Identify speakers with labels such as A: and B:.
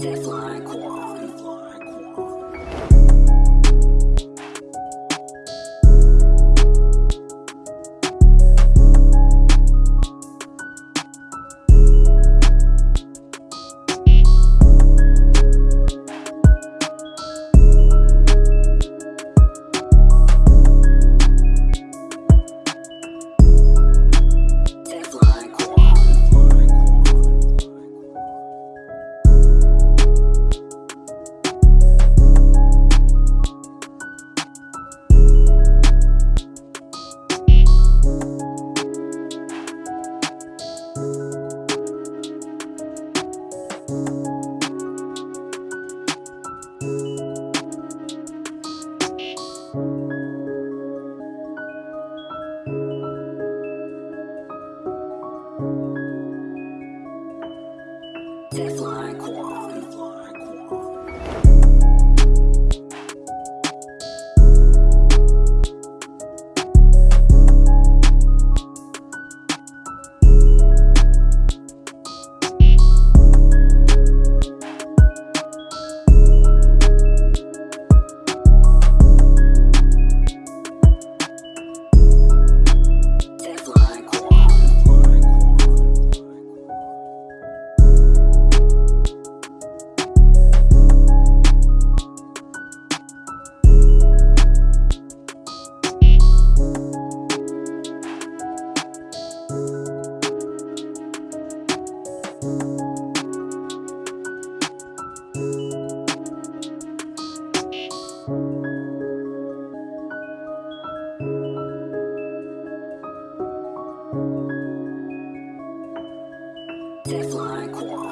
A: Teflon Core. Teflon Quan. Teflon Quan.